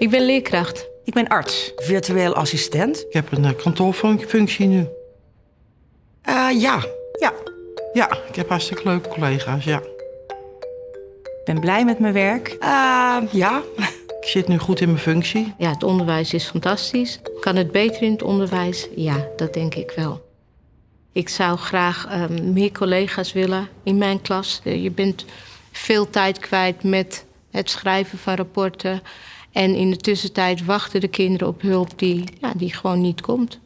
Ik ben leerkracht. Ik ben arts, virtueel assistent. Ik heb een uh, kantoorfunctie nu. Uh, ja, ja. Ja, ik heb hartstikke leuke collega's, ja. Ik ben blij met mijn werk. Uh, ja. Ik zit nu goed in mijn functie. Ja, het onderwijs is fantastisch. Kan het beter in het onderwijs? Ja, dat denk ik wel. Ik zou graag uh, meer collega's willen in mijn klas. Je bent veel tijd kwijt met het schrijven van rapporten. En in de tussentijd wachten de kinderen op hulp die, ja, die gewoon niet komt.